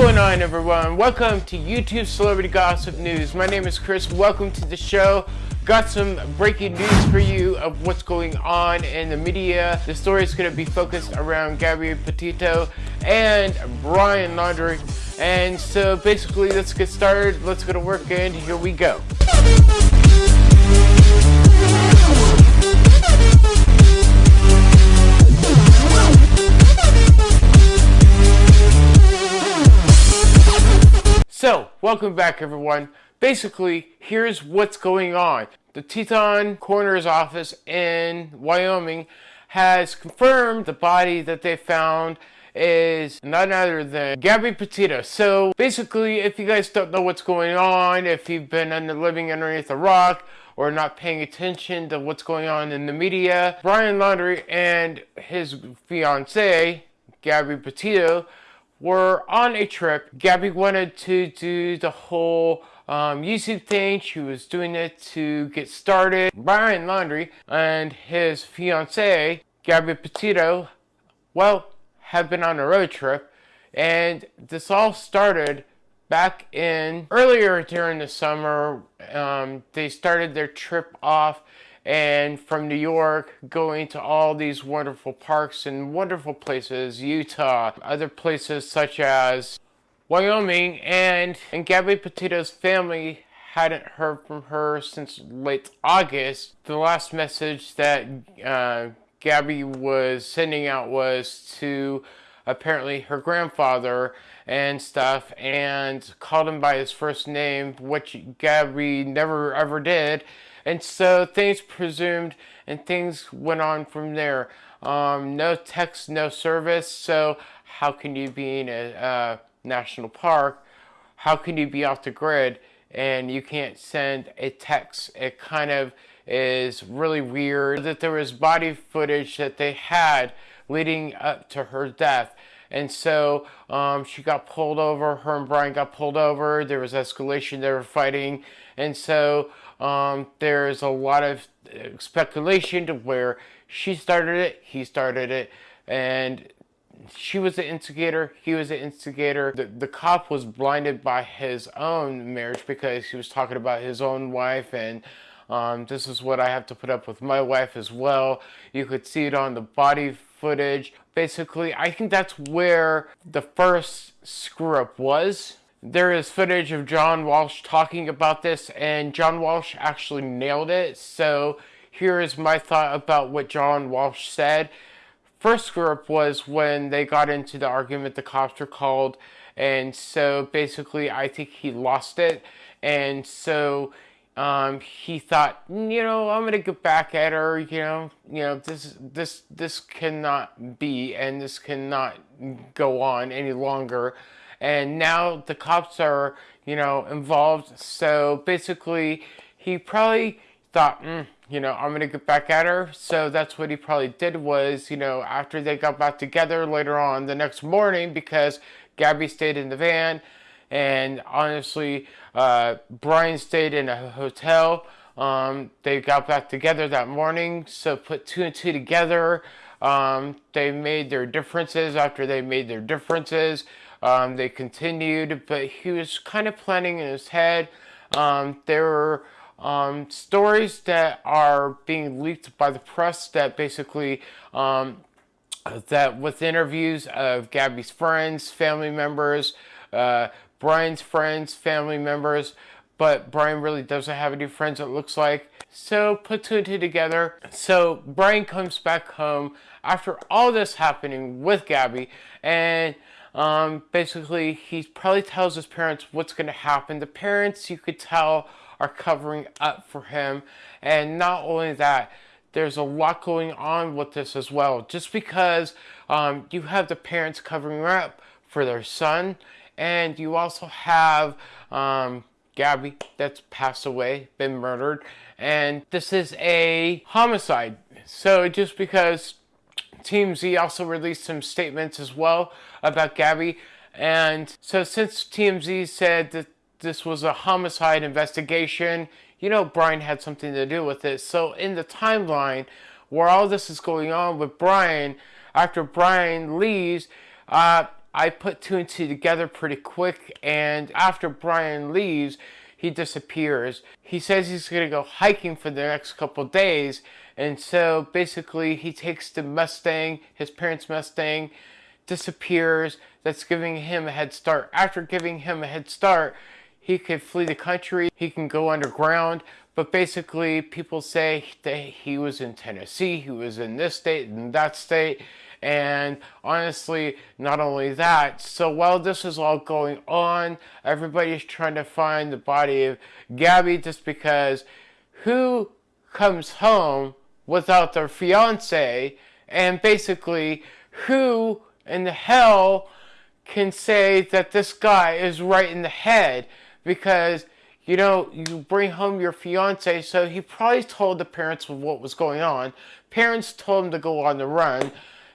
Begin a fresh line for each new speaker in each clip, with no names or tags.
going on everyone? Welcome to YouTube Celebrity Gossip News. My name is Chris. Welcome to the show. Got some breaking news for you of what's going on in the media. The story is going to be focused around Gabby Petito and Brian Laundrie. And so basically, let's get started. Let's go to work and here we go. Welcome back everyone. Basically, here's what's going on. The Teton Coroner's Office in Wyoming has confirmed the body that they found is none other than Gabby Petito. So basically, if you guys don't know what's going on, if you've been under, living underneath a rock, or not paying attention to what's going on in the media, Brian Laundrie and his fiancee, Gabby Petito, were on a trip. Gabby wanted to do the whole um, YouTube thing. She was doing it to get started. Brian Laundrie and his fiancee, Gabby Petito, well, have been on a road trip. And this all started back in earlier during the summer. Um, they started their trip off and from New York going to all these wonderful parks and wonderful places, Utah, other places such as Wyoming, and, and Gabby Petito's family hadn't heard from her since late August. The last message that uh, Gabby was sending out was to apparently her grandfather and stuff and called him by his first name, which Gabby never ever did. And so things presumed and things went on from there. Um, no text, no service. So how can you be in a national park? How can you be off the grid and you can't send a text? It kind of is really weird that there was body footage that they had leading up to her death. And so um, she got pulled over. Her and Brian got pulled over. There was escalation. They were fighting. And so um, there's a lot of uh, speculation to where she started it, he started it, and she was the instigator, he was the instigator. The, the cop was blinded by his own marriage because he was talking about his own wife and um, this is what I have to put up with my wife as well. You could see it on the body footage. Basically, I think that's where the first screw up was. There is footage of John Walsh talking about this, and John Walsh actually nailed it. So here is my thought about what John Walsh said. First screw up was when they got into the argument, the cops were called, and so basically I think he lost it. And so um, he thought, you know, I'm gonna get back at her. You know, you know, this this this cannot be, and this cannot go on any longer. And now the cops are, you know, involved. So basically, he probably thought, mm, you know, I'm gonna get back at her. So that's what he probably did was, you know, after they got back together later on the next morning, because Gabby stayed in the van and honestly, uh, Brian stayed in a hotel. Um, they got back together that morning, so put two and two together. Um, they made their differences after they made their differences. Um, they continued, but he was kind of planning in his head. Um, there were um, stories that are being leaked by the press that basically um, that with interviews of Gabby's friends, family members, uh, Brian's friends, family members, but Brian really doesn't have any friends it looks like. So put two and two together. So Brian comes back home after all this happening with Gabby and um, basically he probably tells his parents what's going to happen. The parents you could tell are covering up for him and not only that there's a lot going on with this as well. Just because um, you have the parents covering up for their son and you also have um, Gabby that's passed away, been murdered, and this is a homicide. So just because TMZ also released some statements as well about Gabby, and so since TMZ said that this was a homicide investigation, you know Brian had something to do with it. So in the timeline where all this is going on with Brian, after Brian leaves, uh, I put two and two together pretty quick, and after Brian leaves, he disappears. He says he's going to go hiking for the next couple days, and so basically he takes the Mustang, his parents' Mustang, disappears. That's giving him a head start. After giving him a head start, he could flee the country, he can go underground, but basically people say that he was in Tennessee, he was in this state and that state, and honestly, not only that, so while this is all going on, everybody's trying to find the body of Gabby just because who comes home without their fiance? And basically who in the hell can say that this guy is right in the head? Because you know you bring home your fiance so he probably told the parents what was going on. Parents told him to go on the run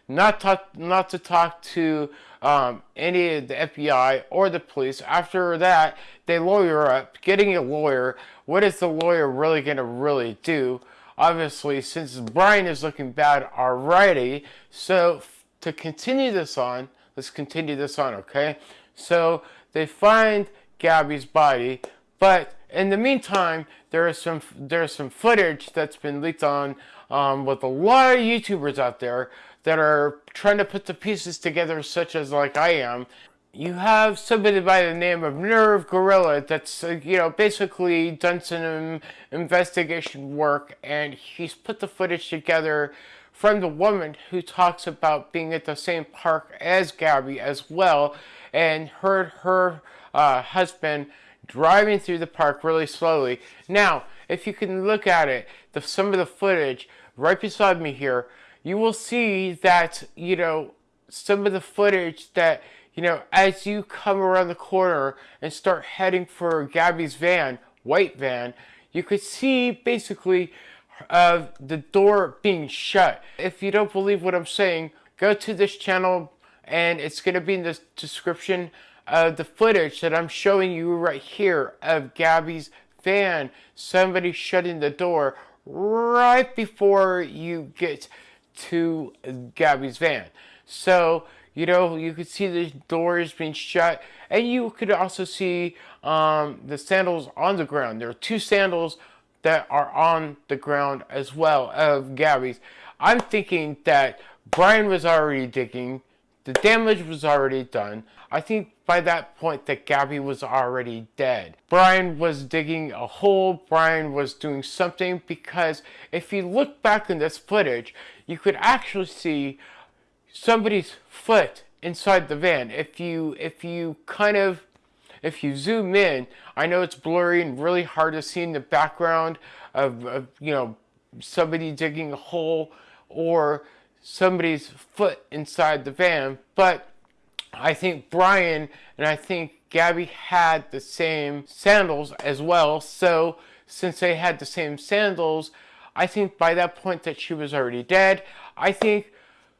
not talk, not to talk to um, any of the FBI or the police. After that, they lawyer up. Getting a lawyer, what is the lawyer really going to really do? Obviously, since Brian is looking bad already, so to continue this on, let's continue this on, okay? So they find Gabby's body, but in the meantime, there is some there's some footage that's been leaked on um, with a lot of YouTubers out there that are trying to put the pieces together such as like I am. You have somebody by the name of Nerve Gorilla that's, uh, you know, basically done some investigation work and he's put the footage together from the woman who talks about being at the same park as Gabby as well and heard her uh, husband driving through the park really slowly. Now, if you can look at it, the, some of the footage right beside me here, you will see that, you know, some of the footage that, you know, as you come around the corner and start heading for Gabby's van, white van, you could see basically uh, the door being shut. If you don't believe what I'm saying, go to this channel and it's going to be in the description of the footage that I'm showing you right here of Gabby's van, somebody shutting the door right before you get to Gabby's van. So, you know, you could see the doors being shut, and you could also see um, the sandals on the ground. There are two sandals that are on the ground as well of Gabby's. I'm thinking that Brian was already digging, the damage was already done. I think by that point that Gabby was already dead. Brian was digging a hole, Brian was doing something because if you look back in this footage, you could actually see somebody's foot inside the van. If you if you kind of if you zoom in, I know it's blurry and really hard to see in the background of, of you know somebody digging a hole or somebody's foot inside the van, but I think Brian and I think Gabby had the same sandals as well. So since they had the same sandals, I think by that point that she was already dead. I think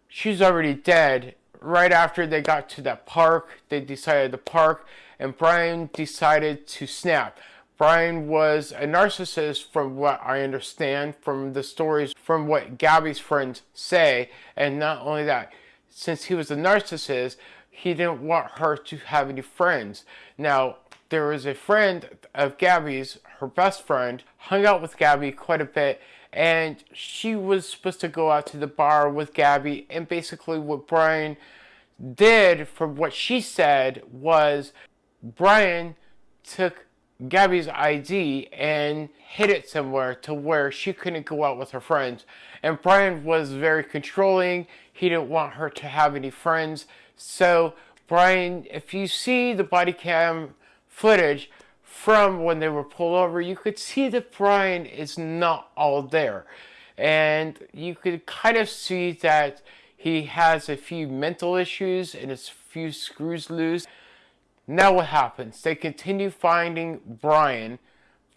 she's already dead right after they got to that park. They decided to park and Brian decided to snap. Brian was a narcissist from what I understand from the stories from what Gabby's friends say. And not only that, since he was a narcissist, he didn't want her to have any friends. Now, there was a friend of Gabby's, her best friend, hung out with Gabby quite a bit, and she was supposed to go out to the bar with Gabby, and basically what Brian did, from what she said, was Brian took Gabby's ID and hid it somewhere to where she couldn't go out with her friends. And Brian was very controlling. He didn't want her to have any friends. So, Brian, if you see the body cam footage from when they were pulled over, you could see that Brian is not all there. And you could kind of see that he has a few mental issues and a few screws loose. Now what happens? They continue finding Brian.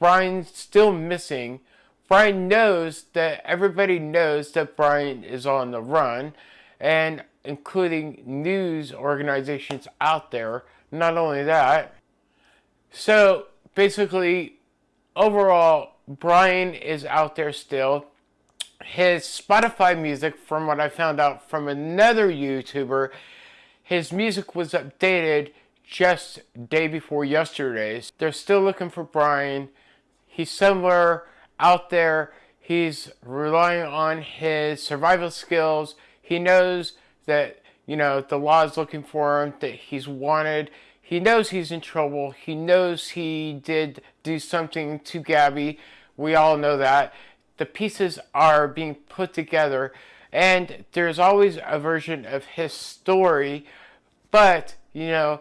Brian's still missing. Brian knows that everybody knows that Brian is on the run and including news organizations out there. Not only that, so basically, overall, Brian is out there still. His Spotify music, from what I found out from another YouTuber, his music was updated just day before yesterday's. They're still looking for Brian. He's somewhere out there. He's relying on his survival skills. He knows that, you know, the law is looking for him, that he's wanted. He knows he's in trouble. He knows he did do something to Gabby. We all know that. The pieces are being put together, and there's always a version of his story, but, you know,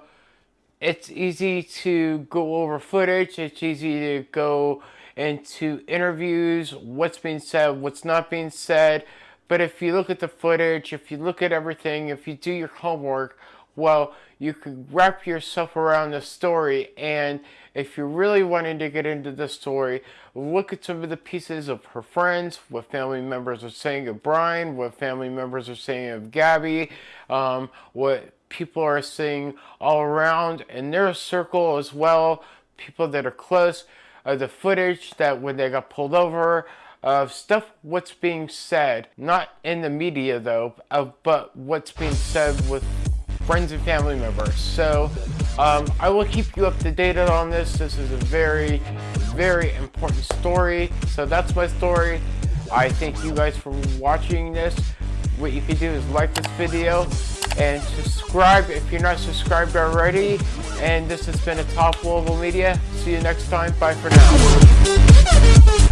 it's easy to go over footage. It's easy to go into interviews, what's being said, what's not being said. But if you look at the footage, if you look at everything, if you do your homework, well, you could wrap yourself around the story. And if you're really wanting to get into the story, look at some of the pieces of her friends, what family members are saying of Brian, what family members are saying of Gabby, um, what people are saying all around in their circle as well, people that are close, uh, the footage that when they got pulled over, of stuff what's being said, not in the media though, of, but what's being said with friends and family members. So um, I will keep you up to date on this. This is a very, very important story. So that's my story. I thank you guys for watching this. What you can do is like this video and subscribe if you're not subscribed already. And this has been a Top Global Media. See you next time. Bye for now.